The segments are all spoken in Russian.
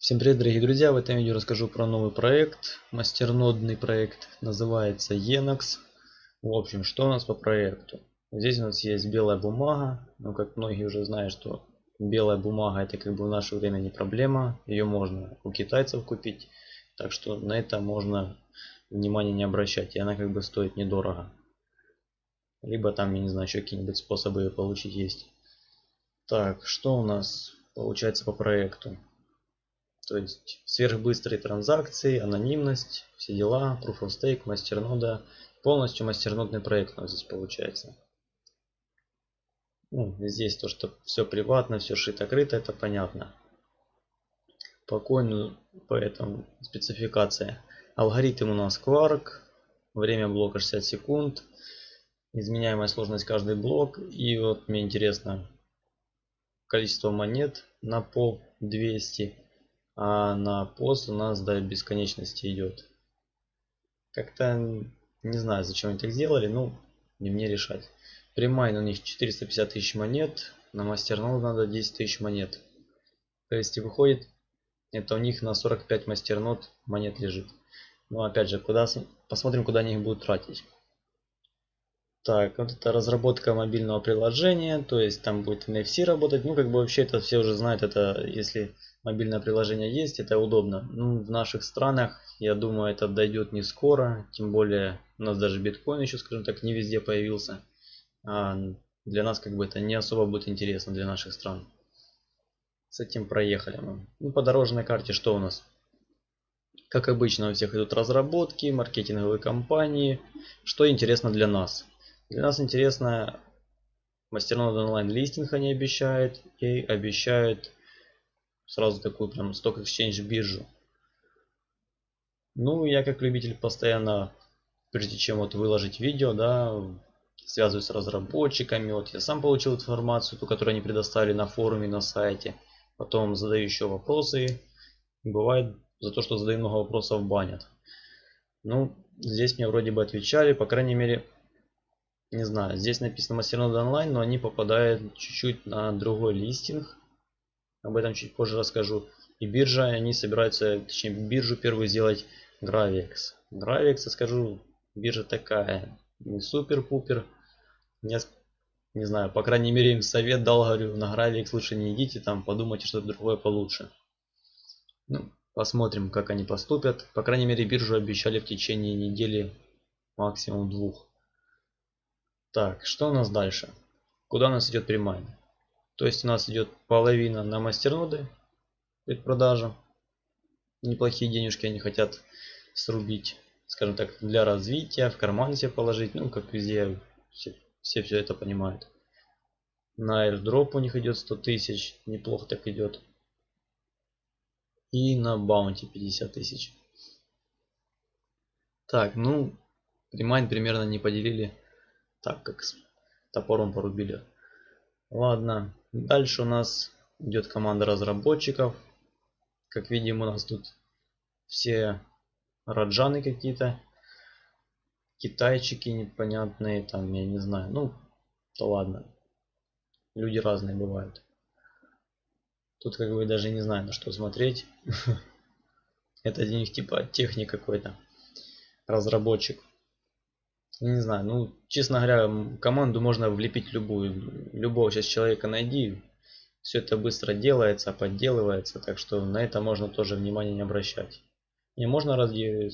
Всем привет, дорогие друзья! В этом видео расскажу про новый проект, мастернодный проект, называется Enox. В общем, что у нас по проекту? Здесь у нас есть белая бумага, но как многие уже знают, что белая бумага это как бы в наше время не проблема, ее можно у китайцев купить, так что на это можно внимание не обращать, и она как бы стоит недорого. Либо там, я не знаю, еще какие-нибудь способы ее получить есть. Так, что у нас получается по проекту? Есть сверхбыстрые транзакции, анонимность, все дела, Proof of Stake, мастернода. Полностью мастернодный проект у нас здесь получается. Ну, здесь то, что все приватно, все шито-крыто, это понятно. По коину, поэтому спецификация. Алгоритм у нас Quark, время блока 60 секунд, изменяемая сложность каждый блок. И вот мне интересно, количество монет на пол 200 а на пост у нас до бесконечности идет. Как-то не знаю, зачем они так сделали, ну, не мне решать. Примайн у них 450 тысяч монет, на мастернод надо 10 тысяч монет. То есть и выходит, это у них на 45 мастернод монет лежит. Но опять же, куда посмотрим, куда они их будут тратить. Так, вот это разработка мобильного приложения, то есть там будет NFC работать. Ну, как бы вообще это все уже знают, это если мобильное приложение есть, это удобно. Ну, в наших странах, я думаю, это дойдет не скоро, тем более у нас даже биткоин еще, скажем так, не везде появился. А для нас как бы это не особо будет интересно для наших стран. С этим проехали мы. Ну, по дорожной карте что у нас? Как обычно у всех идут разработки, маркетинговые кампании. Что интересно для нас? Для нас интересно мастернод онлайн листинг они обещают и обещают сразу такую прям сток exchange биржу. Ну, я как любитель постоянно, прежде чем вот выложить видео, да, связываюсь с разработчиками. Вот я сам получил информацию, ту, которую они предоставили на форуме, на сайте. Потом задаю еще вопросы. Бывает за то, что задаю много вопросов, банят. Ну, здесь мне вроде бы отвечали, по крайней мере, не знаю, здесь написано мастернод онлайн, но они попадают чуть-чуть на другой листинг. Об этом чуть позже расскажу. И биржа, они собираются, точнее биржу первую сделать Gravix. Gravix, я скажу, биржа такая, не супер-пупер. Не, не знаю, по крайней мере им совет дал, говорю, на Gravix лучше не идите, там подумайте что-то другое получше. Ну, посмотрим, как они поступят. По крайней мере биржу обещали в течение недели, максимум двух. Так, что у нас дальше? Куда у нас идет примайн? То есть у нас идет половина на мастерноды предпродажа. Неплохие денежки они хотят срубить, скажем так, для развития, в карман себе положить. Ну, как везде, все, все, все это понимают. На airdrop у них идет 100 тысяч, неплохо так идет. И на баунти 50 тысяч. Так, ну, ремайн примерно не поделили так, как с топором порубили. Ладно, Дальше у нас идет команда разработчиков. Как видим, у нас тут все раджаны какие-то. Китайчики непонятные, там, я не знаю. Ну, то ладно. Люди разные бывают. Тут как бы даже не знаю, на что смотреть. Это для них типа техник какой-то. Разработчик не знаю, ну, честно говоря, команду можно влепить любую. Любого сейчас человека найди. Все это быстро делается, подделывается, так что на это можно тоже внимание не обращать. Не можно ради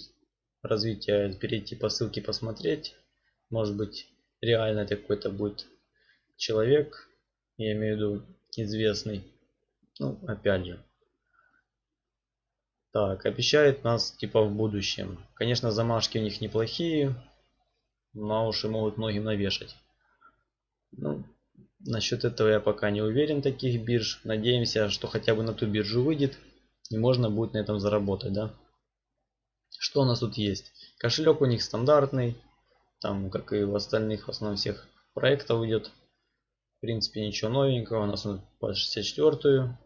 развития перейти по ссылке посмотреть. Может быть, реально какой-то будет человек, я имею в виду известный. Ну, опять же. Так, обещает нас типа в будущем. Конечно, замашки у них неплохие на уши могут многим навешать. Ну, насчет этого я пока не уверен, таких бирж. Надеемся, что хотя бы на ту биржу выйдет, и можно будет на этом заработать, да. Что у нас тут есть? Кошелек у них стандартный, там, как и в остальных, в основном всех проектов идет. В принципе, ничего новенького. У нас он под 64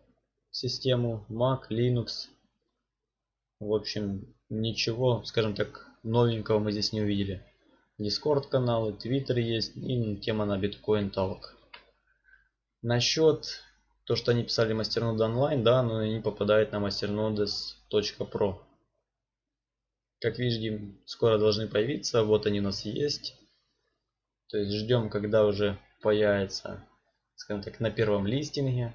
систему, Mac, Linux. В общем, ничего, скажем так, новенького мы здесь не увидели. Дискорд каналы, Твиттер есть и тема на биткоин талк. Насчет то, что они писали мастерноды онлайн, да, но они попадают на masternodes.pro. Как видим, скоро должны появиться. Вот они у нас есть. То есть ждем, когда уже появится, скажем так, на первом листинге.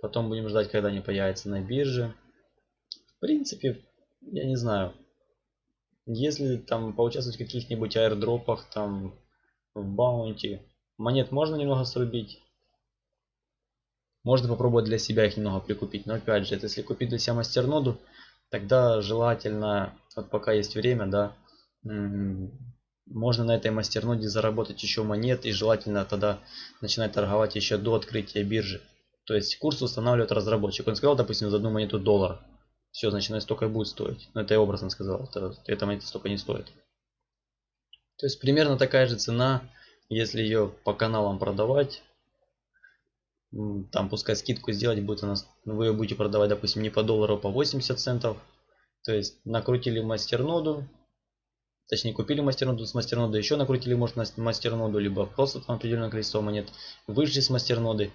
Потом будем ждать, когда они появятся на бирже. В принципе, я не знаю. Если там поучаствовать в каких-нибудь аирдропах, там в баунти, монет можно немного срубить. Можно попробовать для себя их немного прикупить. Но опять же, если купить для себя мастерноду, тогда желательно, вот пока есть время, да, можно на этой мастерноде заработать еще монет и желательно тогда начинать торговать еще до открытия биржи. То есть курс устанавливает разработчик. Он сказал, допустим, за одну монету доллар. Все, значит, она столько и будет стоить. Но это я образно сказал. Это, эта монета столько не стоит. То есть примерно такая же цена, если ее по каналам продавать. Там пускай скидку сделать будет у нас. Вы ее будете продавать, допустим, не по доллару, а по 80 центов. То есть накрутили мастерноду. Точнее, купили мастерноду с мастерноды, еще накрутили, может, мастерноду, либо просто там определенное количество монет. Вышли с мастерноды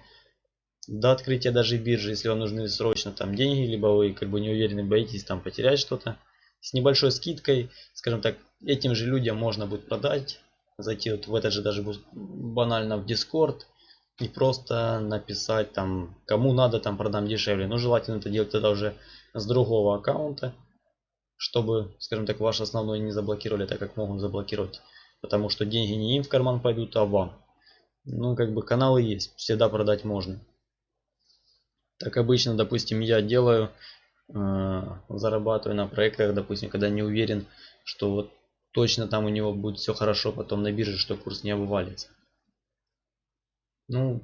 до открытия даже биржи, если вам нужны срочно там деньги, либо вы как бы не уверены, боитесь там потерять что-то. С небольшой скидкой, скажем так, этим же людям можно будет продать, зайти вот в этот же даже банально в Discord и просто написать там, кому надо там продам дешевле. Но желательно это делать тогда уже с другого аккаунта, чтобы, скажем так, ваш основной не заблокировали, так как могут заблокировать. Потому что деньги не им в карман пойдут, а вам. Ну, как бы каналы есть, всегда продать можно. Так обычно, допустим, я делаю, э, зарабатываю на проектах, допустим, когда не уверен, что вот точно там у него будет все хорошо потом на бирже, что курс не обвалится. Ну,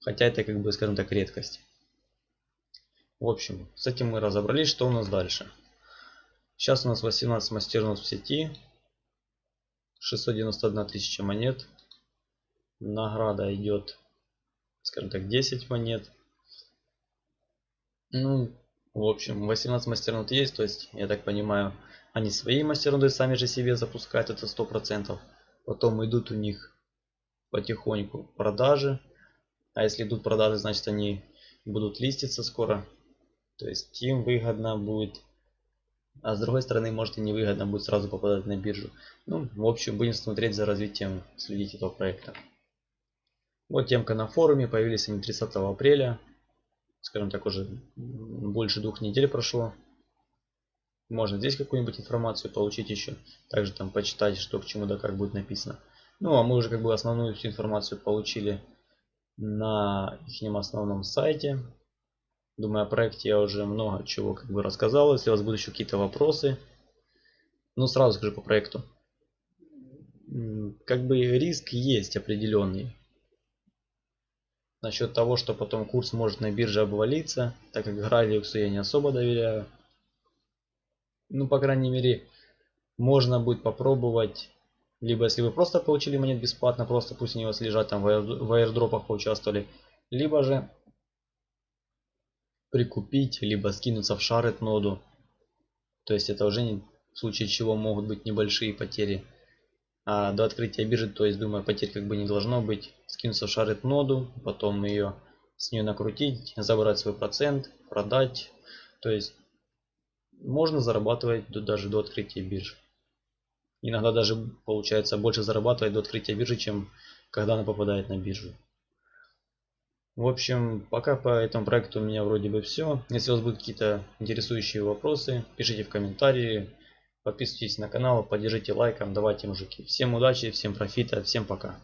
хотя это как бы, скажем так, редкость. В общем, с этим мы разобрались, что у нас дальше. Сейчас у нас 18 мастернов в сети, 691 тысяча монет. Награда идет, скажем так, 10 монет. Ну, в общем, 18 мастернод есть, то есть, я так понимаю, они свои мастерноды сами же себе запускают, это 100%. Потом идут у них потихоньку продажи. А если идут продажи, значит они будут листиться скоро. То есть им выгодно будет. А с другой стороны, может и невыгодно будет сразу попадать на биржу. Ну, в общем, будем смотреть за развитием, следить этого проекта. Вот темка на форуме, появились они 30 апреля скажем так, уже больше двух недель прошло. Можно здесь какую-нибудь информацию получить еще. Также там почитать, что к чему да как будет написано. Ну, а мы уже как бы основную всю информацию получили на их основном сайте. Думаю, о проекте я уже много чего как бы рассказал. Если у вас будут еще какие-то вопросы, ну, сразу скажу по проекту. Как бы риск есть определенный. Насчет того, что потом курс может на бирже обвалиться, так как Гравиусу я не особо доверяю. Ну, по крайней мере, можно будет попробовать, либо если вы просто получили монет бесплатно, просто пусть они у вас лежат там в аирдропах поучаствовали, либо же прикупить, либо скинуться в шарет ноду. То есть это уже не, в случае чего могут быть небольшие потери. А до открытия биржи, то есть думаю, потерь как бы не должно быть. Скинуться в шарит ноду, потом ее с нее накрутить, забрать свой процент, продать. То есть можно зарабатывать даже до открытия биржи. Иногда даже получается больше зарабатывать до открытия биржи, чем когда она попадает на биржу. В общем, пока по этому проекту у меня вроде бы все. Если у вас будут какие-то интересующие вопросы, пишите в комментарии. Подписывайтесь на канал, поддержите лайком, давайте мужики. Всем удачи, всем профита, всем пока.